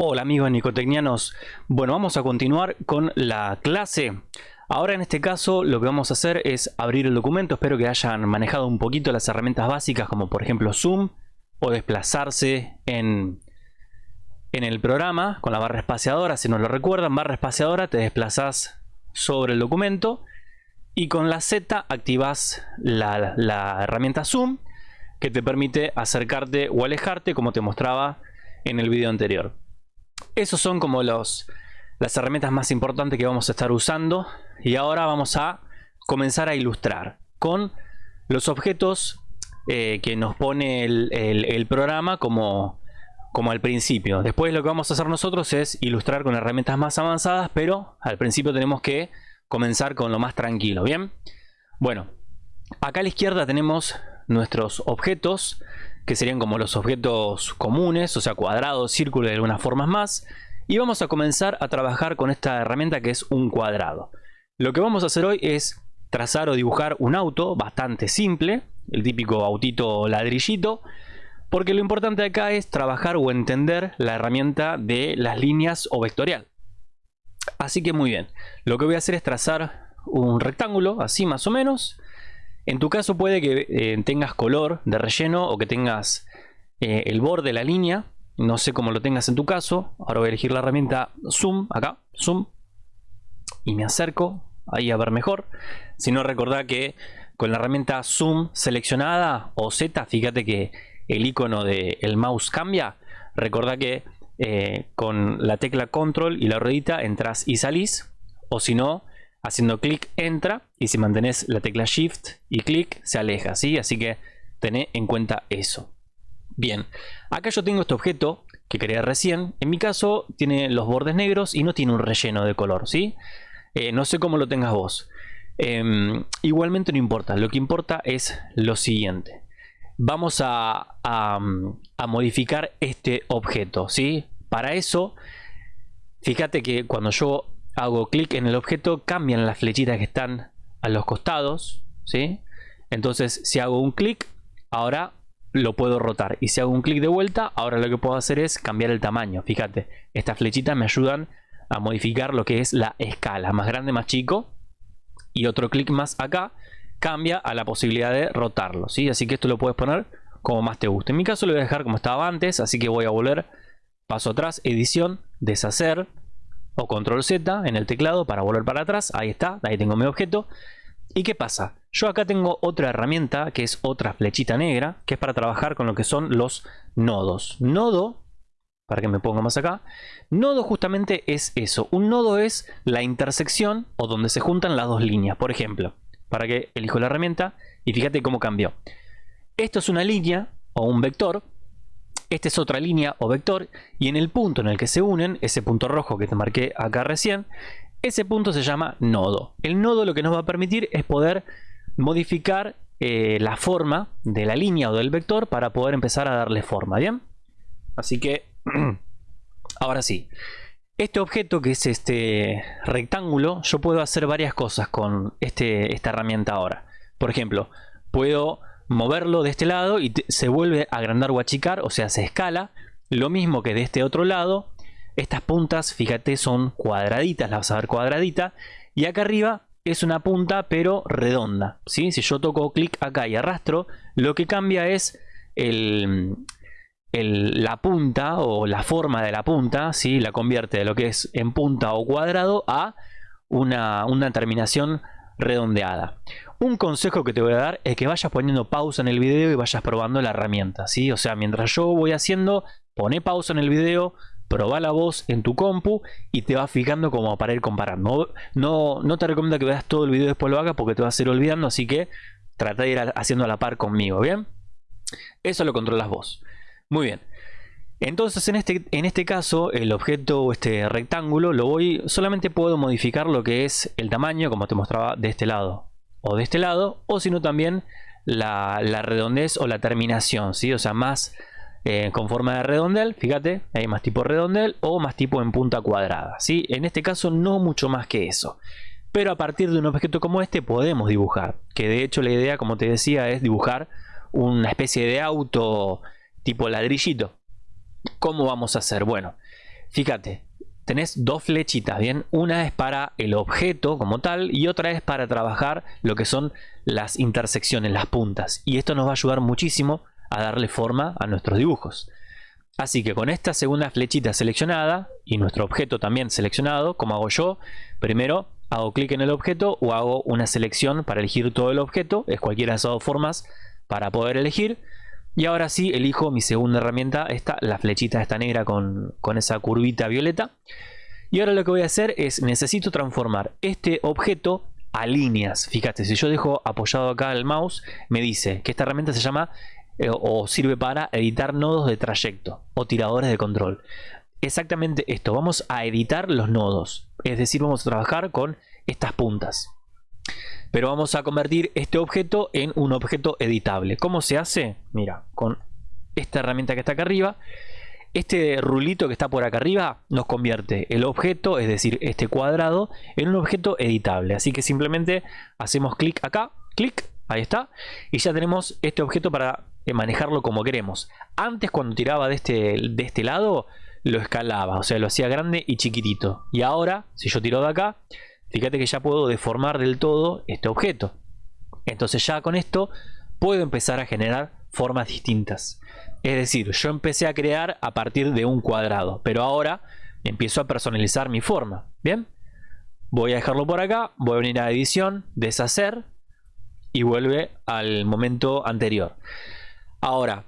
Hola amigos nicotecnianos, bueno vamos a continuar con la clase. Ahora en este caso lo que vamos a hacer es abrir el documento, espero que hayan manejado un poquito las herramientas básicas como por ejemplo Zoom o desplazarse en, en el programa con la barra espaciadora, si no lo recuerdan, barra espaciadora te desplazas sobre el documento y con la Z activas la, la herramienta Zoom que te permite acercarte o alejarte como te mostraba en el video anterior. Esos son como los, las herramientas más importantes que vamos a estar usando. Y ahora vamos a comenzar a ilustrar con los objetos eh, que nos pone el, programa como, como al principio. Después lo que vamos a hacer nosotros es ilustrar con herramientas más avanzadas, pero al principio tenemos que comenzar con lo más tranquilo, ¿bien? Bueno, acá a la izquierda tenemos nuestros objetos que serían como los objetos comunes, o sea, cuadrados, círculos y algunas formas más. Y vamos a comenzar a trabajar con esta herramienta que es un cuadrado. Lo que vamos a hacer hoy es trazar o dibujar un auto bastante simple, el típico autito ladrillito, porque lo importante acá es trabajar o entender la herramienta de las líneas o vectorial. Así que muy bien, lo que voy a hacer es trazar un rectángulo, así más o menos, en tu caso puede que eh, tengas color de relleno o que tengas eh, el borde de la línea. No sé cómo lo tengas en tu caso. Ahora voy a elegir la herramienta Zoom, acá, Zoom. Y me acerco ahí a ver mejor. Si no, recordá que con la herramienta Zoom seleccionada o Z, fíjate que el icono del mouse cambia. Recordá que eh, con la tecla Control y la ruedita entras y salís. O si no, haciendo clic entra y si mantenés la tecla shift y clic se aleja ¿sí? así que tené en cuenta eso bien acá yo tengo este objeto que creé recién en mi caso tiene los bordes negros y no tiene un relleno de color ¿sí? Eh, no sé cómo lo tengas vos em, igualmente no importa lo que importa es lo siguiente vamos a, a, modificar este objeto ¿sí? para eso fíjate que cuando yo hago clic en el objeto, cambian las flechitas que están a los costados, ¿sí? Entonces, si hago un clic, ahora lo puedo rotar. Y si hago un clic de vuelta, ahora lo que puedo hacer es cambiar el tamaño. Fíjate, estas flechitas me ayudan a modificar lo que es la escala. Más grande, más chico. Y otro clic más acá cambia a la posibilidad de rotarlo, ¿sí? Así que esto lo puedes poner como más te guste. En mi caso lo voy a dejar como estaba antes, así que voy a volver paso atrás, edición, deshacer, o control Z en el teclado para volver para atrás. Ahí está, ahí tengo mi objeto. ¿Y qué pasa? Yo acá tengo otra herramienta que es otra flechita negra, que es para trabajar con lo que son los nodos. Nodo, para que me ponga más acá, nodo justamente es eso. Un nodo es la intersección o donde se juntan las dos líneas. Por ejemplo, para que elijo la herramienta y fíjate cómo cambió. Esto es una línea o un vector esta es otra línea o vector y en el punto en el que se unen, ese punto rojo que te marqué acá recién, ese punto se llama nodo. El nodo lo que nos va a permitir es poder modificar eh, la forma de la línea o del vector para poder empezar a darle forma, ¿bien? Así que, ahora sí. Este objeto que es este rectángulo, yo puedo hacer varias cosas con este, esta herramienta ahora. Por ejemplo, puedo moverlo de este lado y se vuelve a agrandar o achicar, o sea, se escala. Lo mismo que de este otro lado. Estas puntas, fíjate, son cuadraditas, las vas a ver cuadradita. Y acá arriba es una punta, pero redonda. ¿sí? Si yo toco clic acá y arrastro, lo que cambia es el, la punta o la forma de la punta. ¿sí? La convierte de lo que es en punta o cuadrado a una, una terminación redondeada. Un consejo que te voy a dar es que vayas poniendo pausa en el video y vayas probando la herramienta, ¿sí? O sea, mientras yo voy haciendo, pone pausa en el video, proba la voz en tu compu y te vas fijando como para ir comparando. No, no te recomiendo que veas todo el video después lo hagas porque te vas a ir olvidando, así que trata de ir haciendo a la par conmigo, ¿bien? Eso lo controlas vos. Muy bien. Entonces en este, en este caso el objeto, este rectángulo, lo voy solamente puedo modificar lo que es el tamaño como te mostraba de este lado o de este lado, o sino también la, redondez o la terminación, ¿sí? O sea, más eh, con forma de redondel, fíjate, hay más tipo redondel o más tipo en punta cuadrada, ¿sí? En este caso no mucho más que eso. Pero a partir de un objeto como este podemos dibujar, que de hecho la idea, como te decía, es dibujar una especie de auto tipo ladrillito. ¿Cómo vamos a hacer? Bueno, fíjate, tenés dos flechitas, ¿bien? Una es para el objeto como tal y otra es para trabajar lo que son las intersecciones, las puntas. Y esto nos va a ayudar muchísimo a darle forma a nuestros dibujos. Así que con esta segunda flechita seleccionada y nuestro objeto también seleccionado, como hago yo, primero hago clic en el objeto o hago una selección para elegir todo el objeto, es cualquiera de esas dos formas para poder elegir. Y ahora sí elijo mi segunda herramienta, esta, la flechita esta negra con, con esa curvita violeta. Y ahora lo que voy a hacer es, necesito transformar este objeto a líneas. Fíjate, si yo dejo apoyado acá el mouse, me dice que esta herramienta se llama eh, o sirve para editar nodos de trayecto o tiradores de control. Exactamente esto, vamos a editar los nodos, es decir, vamos a trabajar con estas puntas. Pero vamos a convertir este objeto en un objeto editable. ¿Cómo se hace? Mira, con esta herramienta que está acá arriba. Este rulito que está por acá arriba nos convierte el objeto, es decir, este cuadrado, en un objeto editable. Así que simplemente hacemos clic acá, clic, ahí está. Y ya tenemos este objeto para manejarlo como queremos. Antes cuando tiraba de este, de este lado lo escalaba, o sea lo hacía grande y chiquitito. Y ahora, si yo tiro de acá, fíjate que ya puedo deformar del todo este objeto. Entonces ya con esto puedo empezar a generar formas distintas. Es decir, yo empecé a crear a partir de un cuadrado, pero ahora empiezo a personalizar mi forma. Bien, voy a dejarlo por acá, voy a venir a edición, deshacer y vuelve al momento anterior. Ahora,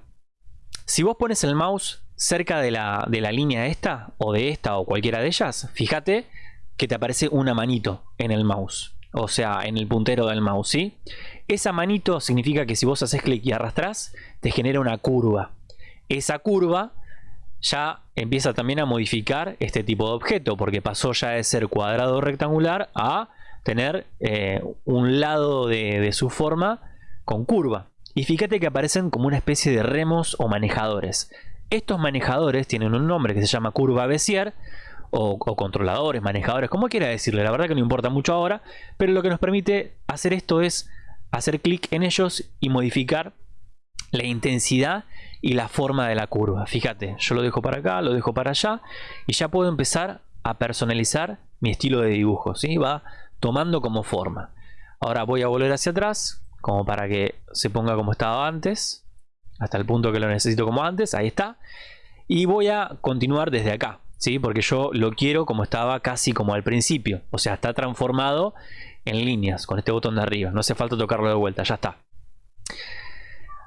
si vos pones el mouse cerca de la, de la línea esta, o de esta, o cualquiera de ellas, fíjate que te aparece una manito en el mouse. O sea, en el puntero del mouse, ¿sí? Esa manito significa que si vos haces clic y arrastras, te genera una curva. Esa curva ya empieza también a modificar este tipo de objeto, porque pasó ya de ser cuadrado rectangular a tener eh, un lado de, de su forma con curva. Y fíjate que aparecen como una especie de remos o manejadores. Estos manejadores tienen un nombre que se llama curva Bézier o, controladores, manejadores, como quiera decirle. La verdad que no importa mucho ahora, pero lo que nos permite hacer esto es hacer clic en ellos y modificar la intensidad y la forma de la curva. Fíjate, yo lo dejo para acá, lo dejo para allá y ya puedo empezar a personalizar mi estilo de dibujo. ¿sí? Va tomando como forma. Ahora voy a volver hacia atrás como para que se ponga como estaba antes hasta el punto que lo necesito como antes ahí está y voy a continuar desde acá ¿sí? porque yo lo quiero como estaba casi como al principio o sea está transformado en líneas con este botón de arriba no hace falta tocarlo de vuelta ya está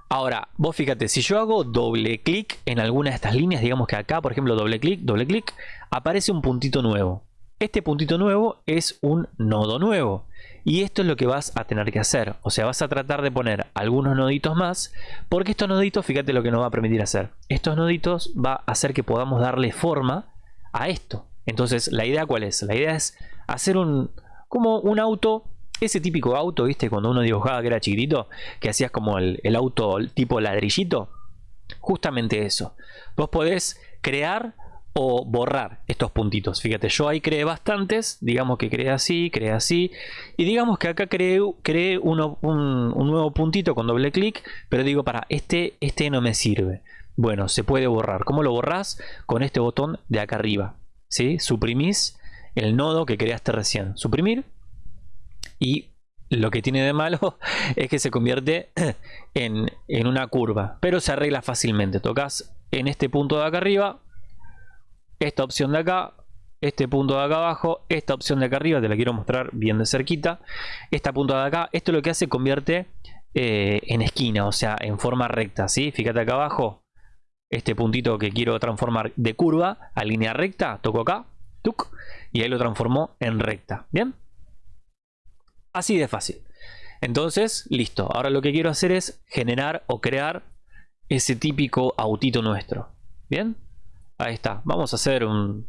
ahora vos fíjate si yo hago doble clic en alguna de estas líneas digamos que acá por ejemplo doble clic doble clic aparece un puntito nuevo este puntito nuevo es un nodo nuevo y esto es lo que vas a tener que hacer. O sea, vas a tratar de poner algunos noditos más. Porque estos noditos, fíjate lo que nos va a permitir hacer. Estos noditos va a hacer que podamos darle forma a esto. Entonces, ¿la idea cuál es? La idea es hacer un... Como un auto ese típico auto, ¿viste? Cuando uno dibujaba que era chiquitito, que hacías como el, el, auto tipo ladrillito. Justamente eso. Vos podés crear o borrar estos puntitos. Fíjate, yo ahí creé bastantes, digamos que creé así, creé así, y digamos que acá creé, creé uno, un, nuevo puntito con doble clic, pero digo, para, este, este no me sirve. Bueno, se puede borrar. ¿Cómo lo borrás? Con este botón de acá arriba. ¿sí? Suprimís el nodo que creaste recién. Suprimir. Y lo que tiene de malo es que se convierte en, en una curva. Pero se arregla fácilmente. Tocas en este punto de acá arriba, esta opción de acá, este punto de acá abajo, esta opción de acá arriba, te la quiero mostrar bien de cerquita, esta punto de acá, esto lo que hace convierte eh, en esquina, o sea, en forma recta, ¿sí? Fíjate acá abajo, este puntito que quiero transformar de curva a línea recta, toco acá, y ahí lo transformó en recta, ¿bien? Así de fácil. Entonces, listo. Ahora lo que quiero hacer es generar o crear ese típico autito nuestro. ¿Bien? Ahí está. Vamos a hacer un,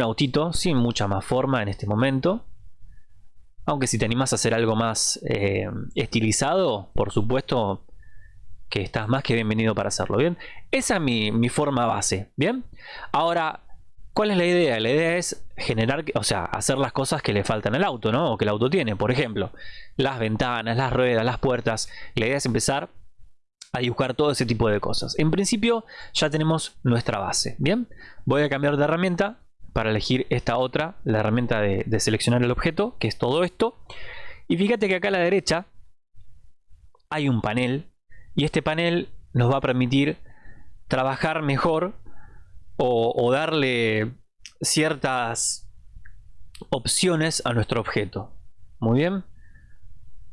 autito sin mucha más forma en este momento. Aunque si te animas a hacer algo más eh, estilizado, por supuesto que estás más que bienvenido para hacerlo, ¿bien? Esa es mi, mi, forma base, ¿bien? Ahora, ¿cuál es la idea? La idea es generar, o sea, hacer las cosas que le faltan al auto, ¿no? O que el auto tiene, por ejemplo, las ventanas, las ruedas, las puertas. La idea es empezar a dibujar todo ese tipo de cosas. En principio ya tenemos nuestra base. Bien, voy a cambiar de herramienta para elegir esta otra, la herramienta de, de seleccionar el objeto, que es todo esto. Y fíjate que acá a la derecha hay un panel y este panel nos va a permitir trabajar mejor o, darle ciertas opciones a nuestro objeto. Muy bien.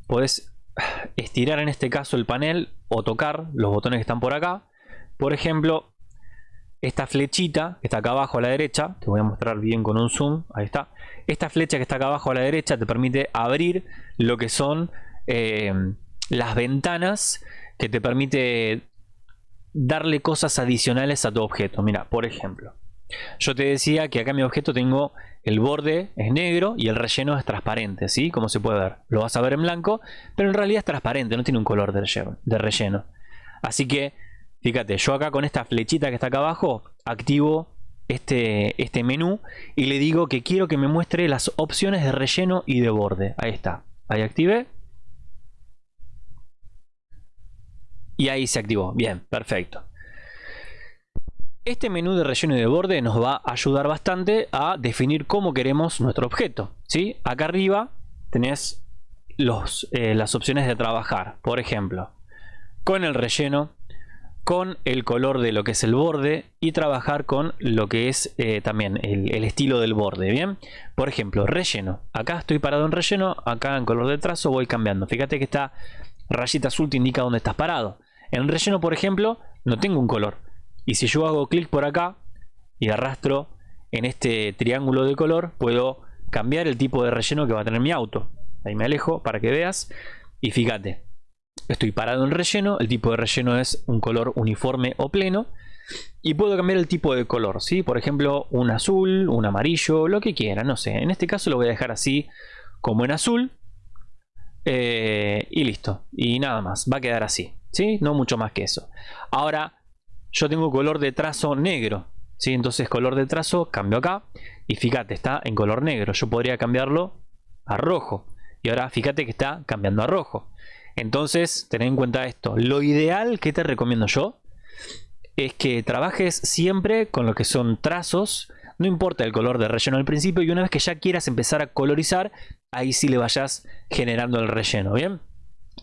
Puedes estirar en este caso el panel o tocar los botones que están por acá. Por ejemplo, esta flechita que está acá abajo a la derecha, te voy a mostrar bien con un zoom, ahí está. Esta flecha que está acá abajo a la derecha te permite abrir lo que son eh, las ventanas que te permite darle cosas adicionales a tu objeto. Mira, por ejemplo, yo te decía que acá mi objeto tengo el borde es negro y el relleno es transparente, ¿sí? Como se puede ver. Lo vas a ver en blanco, pero en realidad es transparente, no tiene un color de relleno. De relleno. Así que, fíjate, yo acá con esta flechita que está acá abajo, activo este, este menú y le digo que quiero que me muestre las opciones de relleno y de borde. Ahí está. Ahí activé. Y ahí se activó. Bien, perfecto. Este menú de relleno y de borde nos va a ayudar bastante a definir cómo queremos nuestro objeto. ¿sí? Acá arriba tenés eh, las opciones de trabajar. Por ejemplo, con el relleno, con el color de lo que es el borde y trabajar con lo que es eh, también el, el, estilo del borde. Bien, por ejemplo, relleno. Acá estoy parado en relleno, acá en color de trazo voy cambiando. Fíjate que esta rayita azul te indica dónde estás parado. En relleno, por ejemplo, no tengo un color. Y si yo hago clic por acá y arrastro en este triángulo de color, puedo cambiar el tipo de relleno que va a tener mi auto. Ahí me alejo para que veas. Y fíjate, estoy parado en relleno, el tipo de relleno es un color uniforme o pleno. Y puedo cambiar el tipo de color, ¿sí? Por ejemplo, un azul, un amarillo, lo que quiera, no sé. En este caso lo voy a dejar así como en azul. Eh, y listo. Y nada más, va a quedar así. ¿Sí? No mucho más que eso. Ahora, yo tengo color de trazo negro, ¿sí? Entonces color de trazo cambio acá y fíjate, está en color negro. Yo podría cambiarlo a rojo. Y ahora fíjate que está cambiando a rojo. Entonces, ten en cuenta esto. Lo ideal que te recomiendo yo es que trabajes siempre con lo que son trazos. No importa el color de relleno al principio y una vez que ya quieras empezar a colorizar, ahí sí le vayas generando el relleno, ¿bien?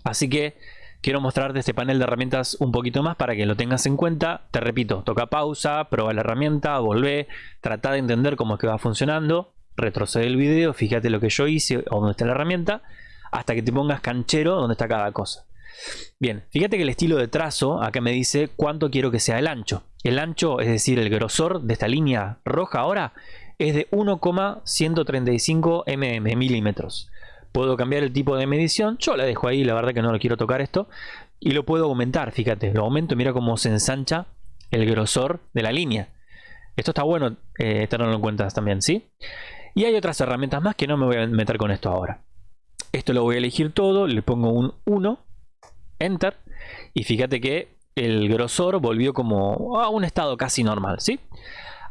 Así que quiero mostrarte este panel de herramientas un poquito más para que lo tengas en cuenta. Te repito, toca pausa, prueba la herramienta, volvé, trata de entender cómo es que va funcionando, retrocede el video, fíjate lo que yo hice o dónde está la herramienta, hasta que te pongas canchero donde está cada cosa. Bien, fíjate que el estilo de trazo acá me dice cuánto quiero que sea el ancho. El ancho, es decir, el grosor de esta línea roja ahora, es de 1,135 mm, milímetros. Puedo cambiar el tipo de medición. Yo la dejo ahí, la verdad que no lo quiero tocar esto. Y lo puedo aumentar, fíjate. Lo aumento, mira cómo se ensancha el grosor de la línea. Esto está bueno eh, tenerlo en cuenta también, ¿sí? Y hay otras herramientas más que no me voy a meter con esto ahora. Esto lo voy a elegir todo, le pongo un 1, Enter. Y fíjate que el grosor volvió como a un estado casi normal, ¿sí?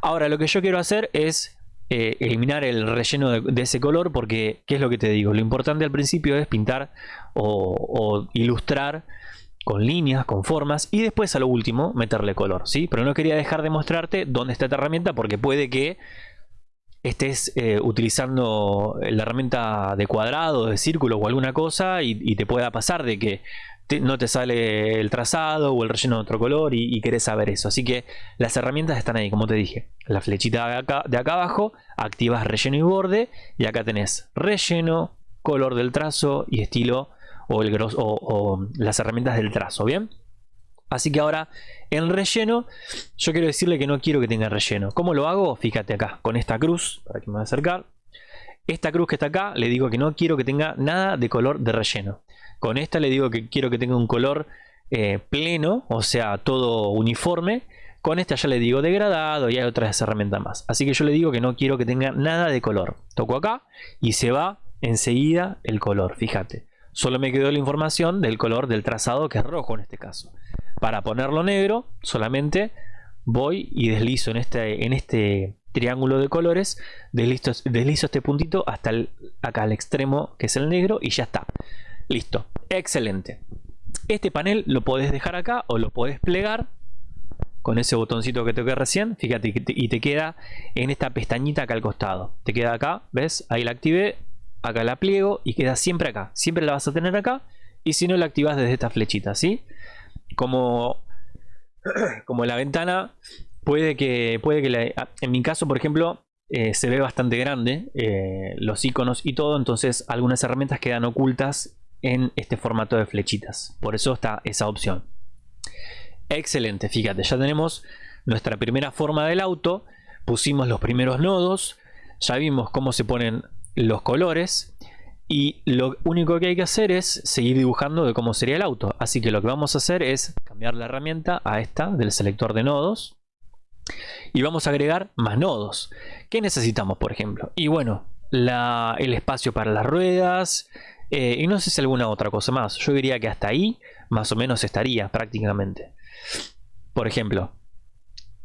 Ahora lo que yo quiero hacer es eh, eliminar el relleno de, ese color porque, ¿qué es lo que te digo? Lo importante al principio es pintar o, ilustrar con líneas, con formas y después a lo último meterle color, ¿sí? Pero no quería dejar de mostrarte dónde está esta herramienta porque puede que estés eh, utilizando la herramienta de cuadrado, de círculo o alguna cosa y, te pueda pasar de que no te sale el trazado o el relleno de otro color y, querés saber eso. Así que las herramientas están ahí, como te dije. La flechita de acá, de acá abajo, activas relleno y borde y acá tenés relleno, color del trazo y estilo o, el gros, o, las herramientas del trazo, ¿bien? Así que ahora en relleno, yo quiero decirle que no quiero que tenga relleno. ¿Cómo lo hago? Fíjate acá, con esta cruz, para que me voy a acercar. Esta cruz que está acá, le digo que no quiero que tenga nada de color de relleno. Con esta le digo que quiero que tenga un color eh, pleno, o sea, todo uniforme. Con esta ya le digo degradado y hay otras herramientas más. Así que yo le digo que no quiero que tenga nada de color. Toco acá y se va enseguida el color, fíjate. Solo me quedó la información del color del trazado que es rojo en este caso. Para ponerlo negro solamente voy y deslizo en este, en este triángulo de colores, deslizo, deslizo este puntito hasta acá al extremo que es el negro y ya está. Listo, excelente. Este panel lo podés dejar acá o lo podés plegar con ese botoncito que toqué recién, fíjate, y te queda en esta pestañita acá al costado. Te queda acá, ¿ves? Ahí la activé, acá la pliego y queda siempre acá. Siempre la vas a tener acá y si no la activas desde esta flechita, ¿sí? Como, como la ventana puede que, puede que ah, en mi caso, por ejemplo, eh, se ve bastante grande eh, los iconos y todo, entonces algunas herramientas quedan ocultas en este formato de flechitas. Por eso está esa opción. Excelente, fíjate, ya tenemos nuestra primera forma del auto, pusimos los primeros nodos, ya vimos cómo se ponen los colores y lo único que hay que hacer es seguir dibujando de cómo sería el auto. Así que lo que vamos a hacer es cambiar la herramienta a esta del selector de nodos y vamos a agregar más nodos. ¿Qué necesitamos, por ejemplo? Y bueno, el espacio para las ruedas eh, y no sé si alguna otra cosa más. Yo diría que hasta ahí más o menos estaría prácticamente. Por ejemplo,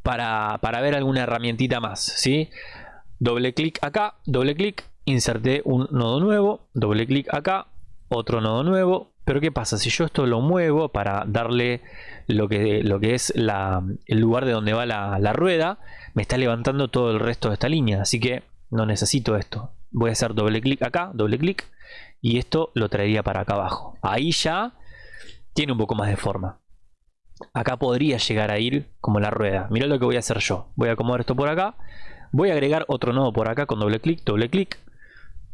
para, ver alguna herramientita más, ¿sí? Doble clic acá, doble clic, inserté un nodo nuevo, doble clic acá, otro nodo nuevo. Pero ¿qué pasa? Si yo esto lo muevo para darle lo que, lo que es el lugar de donde va la, la rueda, me está levantando todo el resto de esta línea. Así que no necesito esto. Voy a hacer doble clic acá, doble clic, y esto lo traería para acá abajo. Ahí ya tiene un poco más de forma acá podría llegar a ir como la rueda. Mira lo que voy a hacer yo. Voy a acomodar esto por acá. Voy a agregar otro nodo por acá con doble clic, doble clic.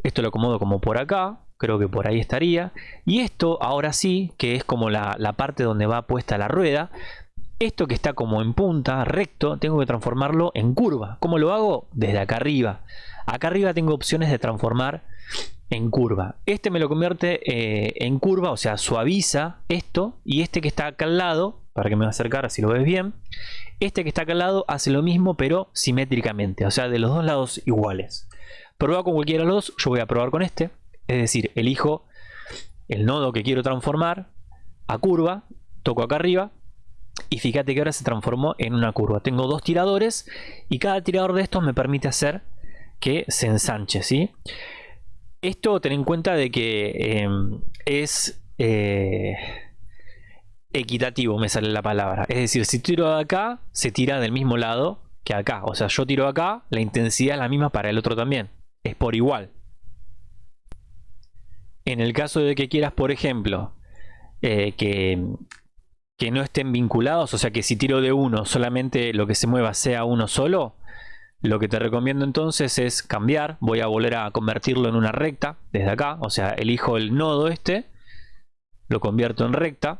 Esto lo acomodo como por acá. Creo que por ahí estaría. Y esto ahora sí, que es como la, la parte donde va puesta la rueda. Esto que está como en punta, recto, tengo que transformarlo en curva. ¿Cómo lo hago? Desde acá arriba. Acá arriba tengo opciones de transformar en curva. Este me lo convierte eh, en curva, o sea, suaviza esto. Y este que está acá al lado, para que me va a acercar así lo ves bien. Este que está acá al lado hace lo mismo, pero simétricamente, o sea, de los dos lados iguales. Prueba con cualquiera de los dos, yo voy a probar con este. Es decir, elijo el nodo que quiero transformar a curva, toco acá arriba y fíjate que ahora se transformó en una curva. Tengo dos tiradores y cada tirador de estos me permite hacer que se ensanche, ¿sí? Esto ten en cuenta de que em, es eh, equitativo, me sale la palabra. Es decir, si tiro de acá, se tira del mismo lado que acá. O sea, yo tiro acá, la intensidad es la misma para el otro también. Es por igual. En el caso de que quieras, por ejemplo, eh, que, que no estén vinculados, o sea que si tiro de uno, solamente lo que se mueva sea uno solo, lo que te recomiendo entonces es cambiar, voy a volver a convertirlo en una recta desde acá, o sea, elijo el nodo este, lo convierto en recta,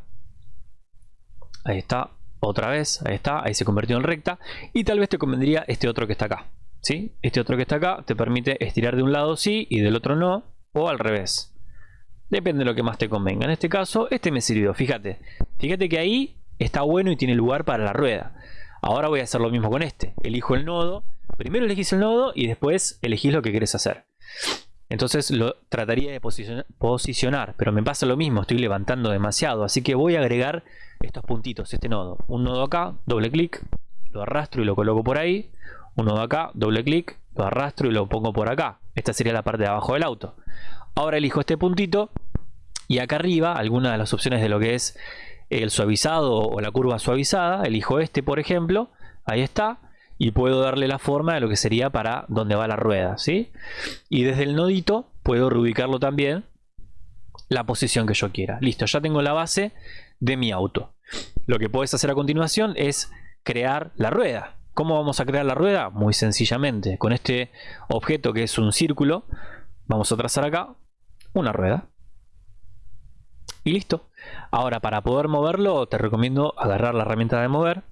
ahí está, otra vez, ahí está, ahí se convirtió en recta, y tal vez te convendría este otro que está acá, ¿sí? Este otro que está acá te permite estirar de un lado sí y del otro no, o al revés. Depende de lo que más te convenga. En este caso, este me sirvió, fíjate. Fíjate que ahí está bueno y tiene lugar para la rueda. Ahora voy a hacer lo mismo con este. Elijo el nodo Primero elegís el nodo y después elegís lo que querés hacer. Entonces lo trataría de posicionar, pero me pasa lo mismo, estoy levantando demasiado, así que voy a agregar estos puntitos, este nodo. Un nodo acá, doble clic, lo arrastro y lo coloco por ahí. Un nodo acá, doble clic, lo arrastro y lo pongo por acá. Esta sería la parte de abajo del auto. Ahora elijo este puntito y acá arriba, alguna de las opciones de lo que es el suavizado o la curva suavizada, elijo este por ejemplo, ahí está y puedo darle la forma de lo que sería para donde va la rueda, ¿sí? Y desde el nodito puedo reubicarlo también la posición que yo quiera. Listo, ya tengo la base de mi auto. Lo que puedes hacer a continuación es crear la rueda. ¿Cómo vamos a crear la rueda? Muy sencillamente, con este objeto que es un círculo, vamos a trazar acá una rueda. Y listo. Ahora, para poder moverlo, te recomiendo agarrar la herramienta de mover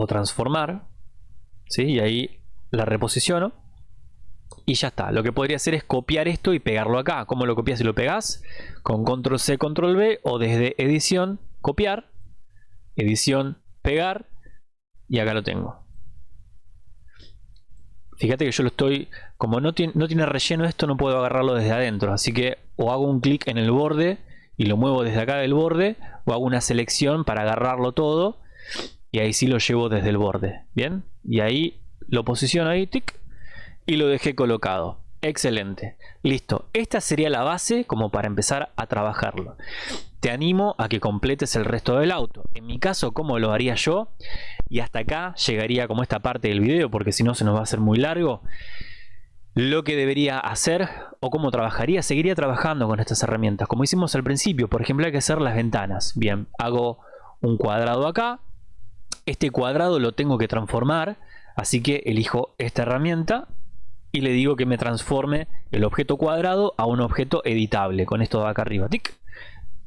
o transformar, ¿sí? y ahí la reposiciono y ya está. Lo que podría hacer es copiar esto y pegarlo acá. ¿Cómo lo copias y lo pegas? Con control C, control V o desde edición, copiar, edición, pegar y acá lo tengo. Fíjate que yo lo estoy, como no tiene, no tiene relleno esto, no puedo agarrarlo desde adentro. Así que o hago un clic en el borde y lo muevo desde acá del borde, o hago una selección para agarrarlo todo y ahí sí lo llevo desde el borde bien y ahí lo posiciono ahí tic, y lo dejé colocado Excelente. Listo. Esta sería la base como para empezar a trabajarlo. Te animo a que completes el resto del auto. En mi caso, ¿cómo lo haría yo? Y hasta acá llegaría como esta parte del video porque si no se nos va a hacer muy largo. Lo que debería hacer o cómo trabajaría, seguiría trabajando con estas herramientas. Como hicimos al principio, por ejemplo, hay que hacer las ventanas. Bien, hago un cuadrado acá. Este cuadrado lo tengo que transformar. Así que elijo esta herramienta y le digo que me transforme el objeto cuadrado a un objeto editable. Con esto de acá arriba. ¡Tic!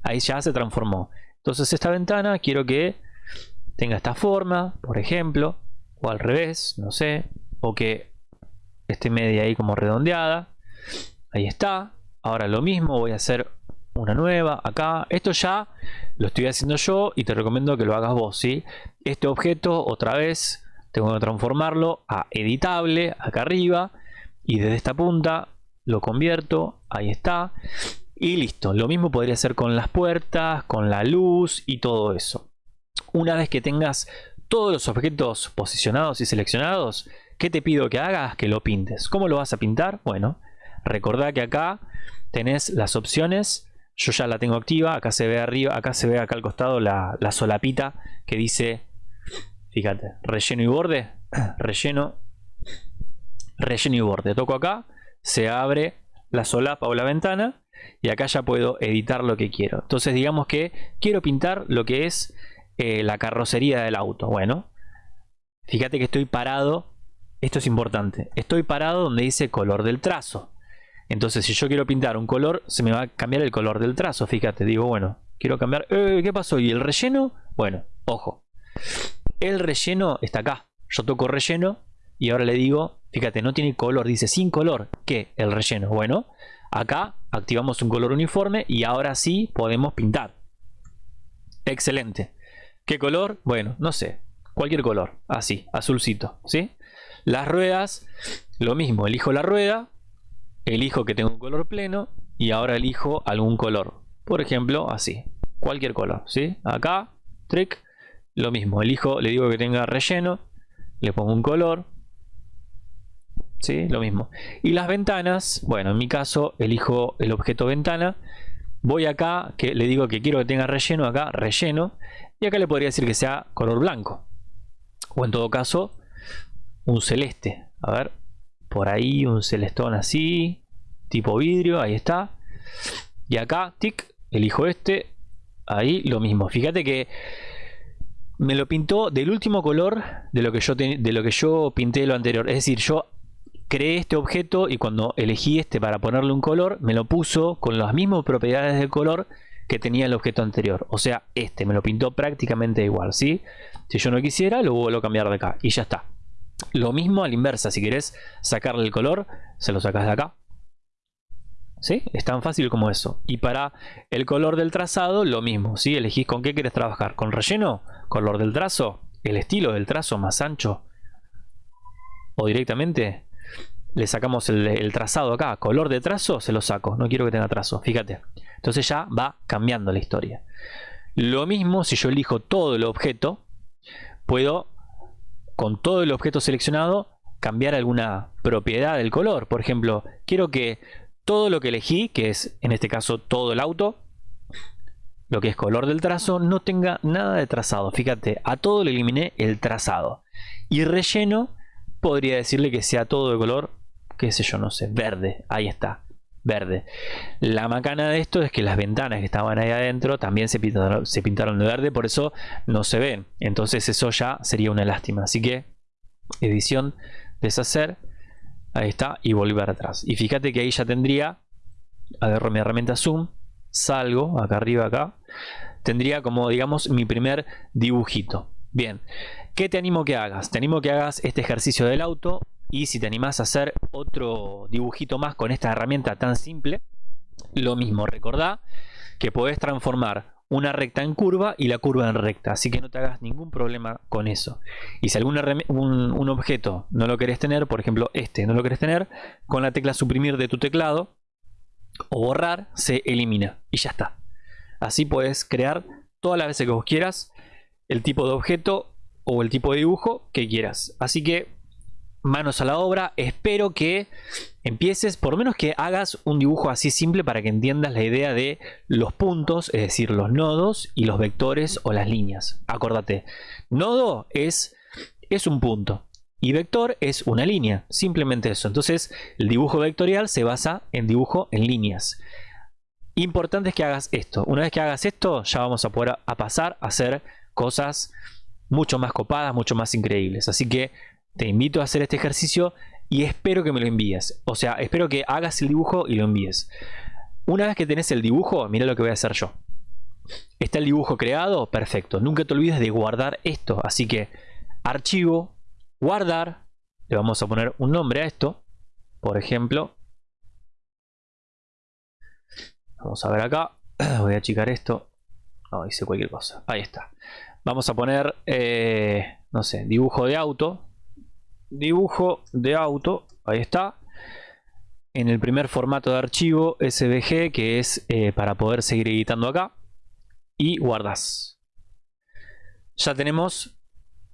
Ahí ya se transformó. Entonces esta ventana quiero que tenga esta forma, por ejemplo. O al revés, no sé. O que esté media ahí como redondeada. Ahí está. Ahora lo mismo, voy a hacer una nueva acá. Esto ya lo estoy haciendo yo y te recomiendo que lo hagas vos. ¿sí? Este objeto otra vez tengo que transformarlo a editable acá arriba y desde esta punta lo convierto, ahí está y listo, lo mismo podría ser con las puertas, con la luz y todo eso una vez que tengas todos los objetos posicionados y seleccionados ¿qué te pido que hagas? que lo pintes ¿cómo lo vas a pintar? bueno, recordá que acá tenés las opciones yo ya la tengo activa, acá se ve arriba, acá se ve acá al costado la, la solapita que dice, fíjate, relleno y borde, relleno relleno y borde. Toco acá, se abre la solapa o la ventana y acá ya puedo editar lo que quiero. Entonces digamos que quiero pintar lo que es eh, la carrocería del auto. Bueno, fíjate que estoy parado, esto es importante, estoy parado donde dice color del trazo. Entonces si yo quiero pintar un color, se me va a cambiar el color del trazo. Fíjate, digo, bueno, quiero cambiar... Eh, ¿Qué pasó? ¿Y el relleno? Bueno, ojo. El relleno está acá. Yo toco relleno y ahora le digo Fíjate, no tiene color, dice sin color. ¿Qué? El relleno. Bueno, acá activamos un color uniforme y ahora sí podemos pintar. Excelente. ¿Qué color? Bueno, no sé. Cualquier color. Así, azulcito. ¿Sí? Las ruedas, lo mismo. Elijo la rueda, elijo que tenga un color pleno y ahora elijo algún color. Por ejemplo, así. Cualquier color. ¿Sí? Acá, trick. Lo mismo. Elijo, le digo que tenga relleno. Le pongo un color ¿sí? Lo mismo. Y las ventanas, bueno, en mi caso elijo el objeto ventana. Voy acá, que le digo que quiero que tenga relleno, acá relleno. Y acá le podría decir que sea color blanco. O en todo caso, un celeste. A ver, por ahí un celestón así, tipo vidrio, ahí está. Y acá, tic, elijo este. Ahí lo mismo. Fíjate que me lo pintó del último color de lo que yo, de lo que yo pinté lo anterior. Es decir, yo creé este objeto y cuando elegí este para ponerle un color, me lo puso con las mismas propiedades del color que tenía el objeto anterior. O sea, este me lo pintó prácticamente igual, ¿sí? Si yo no quisiera, lo vuelvo a cambiar de acá y ya está. Lo mismo a la inversa, si querés sacarle el color, se lo sacas de acá. ¿Sí? Es tan fácil como eso. Y para el color del trazado, lo mismo, ¿sí? Elegís con qué querés trabajar. ¿Con relleno? ¿Color del trazo? ¿El estilo del trazo más ancho? ¿O directamente le sacamos el, trazado acá, color de trazo, se lo saco, no quiero que tenga trazo, fíjate. Entonces ya va cambiando la historia. Lo mismo si yo elijo todo el objeto, puedo con todo el objeto seleccionado cambiar alguna propiedad del color. Por ejemplo, quiero que todo lo que elegí, que es en este caso todo el auto, lo que es color del trazo, no tenga nada de trazado. Fíjate, a todo le eliminé el trazado. Y relleno, podría decirle que sea todo de color qué sé yo, no sé, verde, ahí está, verde. La macana de esto es que las ventanas que estaban ahí adentro también se pintaron, se pintaron de verde, por eso no se ven. Entonces eso ya sería una lástima. Así que edición, deshacer, ahí está, y volver atrás. Y fíjate que ahí ya tendría, agarro mi herramienta zoom, salgo, acá arriba, acá, tendría como digamos mi primer dibujito. Bien, ¿qué te animo que hagas? Te animo que hagas este ejercicio del auto y si te animás a hacer otro dibujito más con esta herramienta tan simple, lo mismo, recordá que podés transformar una recta en curva y la curva en recta, así que no te hagas ningún problema con eso. Y si algún un, objeto no lo querés tener, por ejemplo este no lo querés tener, con la tecla suprimir de tu teclado o borrar se elimina y ya está. Así puedes crear todas las veces que vos quieras el tipo de objeto o el tipo de dibujo que quieras. Así que manos a la obra. Espero que empieces, por lo menos que hagas un dibujo así simple para que entiendas la idea de los puntos, es decir, los nodos y los vectores o las líneas. Acordate, nodo es, es un punto y vector es una línea, simplemente eso. Entonces, el dibujo vectorial se basa en dibujo en líneas. Importante es que hagas esto. Una vez que hagas esto, ya vamos a poder a pasar a hacer cosas mucho más copadas, mucho más increíbles. Así que te invito a hacer este ejercicio y espero que me lo envíes. O sea, espero que hagas el dibujo y lo envíes. Una vez que tenés el dibujo, mira lo que voy a hacer yo. ¿Está el dibujo creado? Perfecto. Nunca te olvides de guardar esto. Así que archivo, guardar. Le vamos a poner un nombre a esto. Por ejemplo. Vamos a ver acá. Voy a achicar esto. No, hice cualquier cosa. Ahí está. Vamos a poner, eh, no sé, dibujo de auto dibujo de auto, ahí está. En el primer formato de archivo SVG, que es eh, para poder seguir editando acá. Y guardas. Ya tenemos,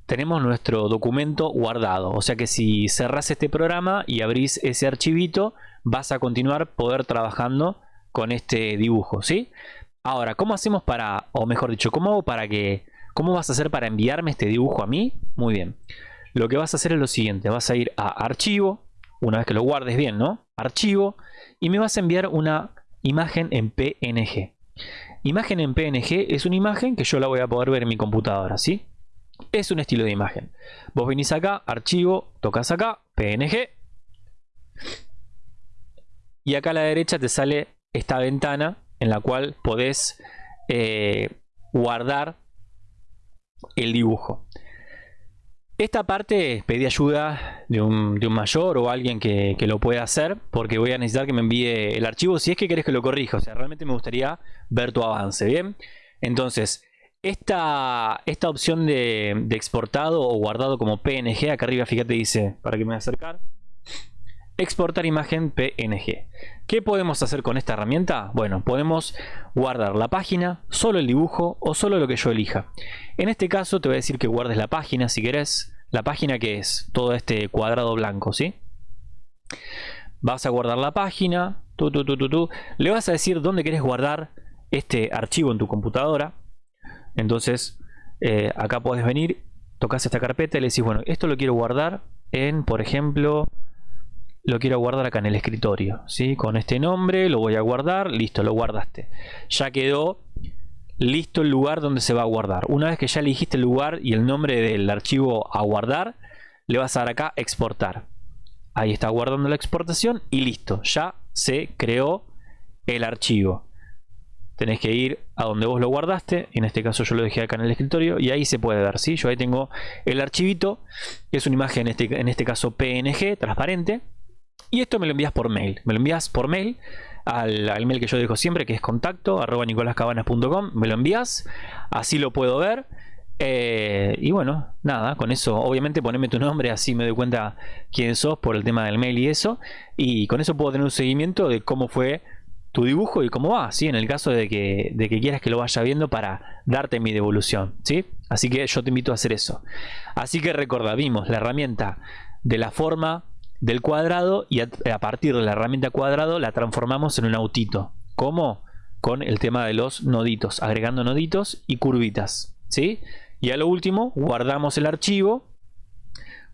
tenemos nuestro documento guardado. O sea que si cerras este programa y abrís ese archivito, vas a continuar poder trabajando con este dibujo, ¿sí? Ahora, ¿cómo hacemos para, o mejor dicho, cómo hago para que, cómo vas a hacer para enviarme este dibujo a mí? Muy bien lo que vas a hacer es lo siguiente, vas a ir a archivo, una vez que lo guardes bien, ¿no? Archivo, y me vas a enviar una imagen en PNG. Imagen en PNG es una imagen que yo la voy a poder ver en mi computadora, ¿sí? Es un estilo de imagen. Vos venís acá, archivo, tocas acá, PNG. Y acá a la derecha te sale esta ventana en la cual podés eh, guardar el dibujo. Esta parte pedí ayuda de un, mayor o alguien que, lo pueda hacer porque voy a necesitar que me envíe el archivo si es que querés que lo corrija. O sea, realmente me gustaría ver tu avance, ¿bien? Entonces, esta, esta opción de, de exportado o guardado como PNG, acá arriba fíjate dice, para que me voy a acercar, exportar imagen PNG. ¿Qué podemos hacer con esta herramienta? Bueno, podemos guardar la página, solo el dibujo o solo lo que yo elija. En este caso te voy a decir que guardes la página si querés. La página que es todo este cuadrado blanco, ¿sí? Vas a guardar la página, tú, tú, tú, le vas a decir dónde querés guardar este archivo en tu computadora. Entonces, eh, acá puedes venir, tocas esta carpeta y le decís, bueno, esto lo quiero guardar en, por ejemplo, lo quiero guardar acá en el escritorio, ¿sí? Con este nombre lo voy a guardar, listo, lo guardaste. Ya quedó listo el lugar donde se va a guardar. Una vez que ya elegiste el lugar y el nombre del archivo a guardar, le vas a dar acá exportar. Ahí está guardando la exportación y listo, ya se creó el archivo. Tenés que ir a donde vos lo guardaste, en este caso yo lo dejé acá en el escritorio y ahí se puede ver, ¿sí? Yo ahí tengo el archivito, es una imagen en este, en este caso PNG, transparente, y esto me lo envías por mail. Me lo envías por mail al, mail que yo dejo siempre, que es contacto nicolascabanas.com. Me lo envías, así lo puedo ver. Eh, y bueno, nada, con eso obviamente poneme tu nombre, así me doy cuenta quién sos por el tema del mail y eso. Y con eso puedo tener un seguimiento de cómo fue tu dibujo y cómo va, ¿sí? En el caso de que, de que quieras que lo vaya viendo para darte mi devolución, ¿sí? Así que yo te invito a hacer eso. Así que recuerda, vimos la herramienta de la forma, del cuadrado y a, partir de la herramienta cuadrado la transformamos en un autito. ¿Cómo? Con el tema de los noditos, agregando noditos y curvitas. ¿sí? Y a lo último guardamos el archivo,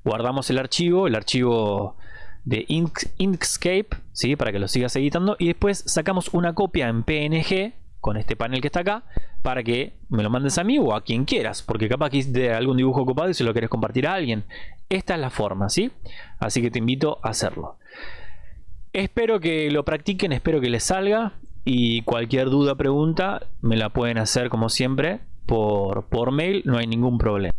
guardamos el archivo, el archivo de Inkscape, ¿sí? para que lo sigas editando y después sacamos una copia en PNG con este panel que está acá para que me lo mandes a mí o a quien quieras, porque capaz que de algún dibujo ocupado y si lo quieres compartir a alguien. Esta es la forma, ¿sí? Así que te invito a hacerlo. Espero que lo practiquen, espero que les salga y cualquier duda, pregunta, me la pueden hacer como siempre por, por mail, no hay ningún problema.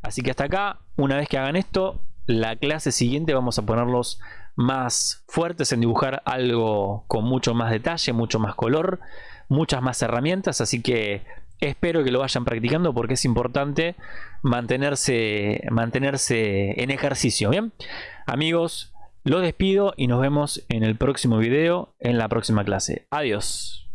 Así que hasta acá, una vez que hagan esto, la clase siguiente vamos a ponerlos más fuertes en dibujar algo con mucho más detalle, mucho más color, muchas más herramientas, así que espero que lo vayan practicando porque es importante mantenerse, mantenerse en ejercicio. Bien, amigos, los despido y nos vemos en el próximo video, en la próxima clase. Adiós.